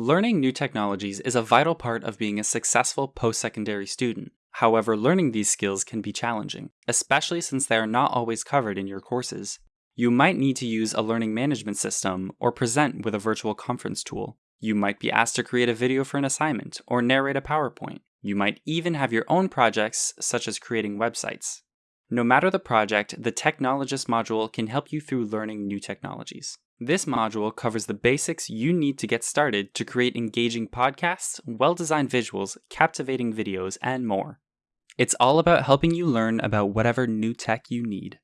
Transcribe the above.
Learning new technologies is a vital part of being a successful post secondary student. However, learning these skills can be challenging, especially since they are not always covered in your courses. You might need to use a learning management system or present with a virtual conference tool. You might be asked to create a video for an assignment or narrate a PowerPoint. You might even have your own projects, such as creating websites. No matter the project, the Technologist module can help you through learning new technologies. This module covers the basics you need to get started to create engaging podcasts, well designed visuals, captivating videos, and more. It's all about helping you learn about whatever new tech you need.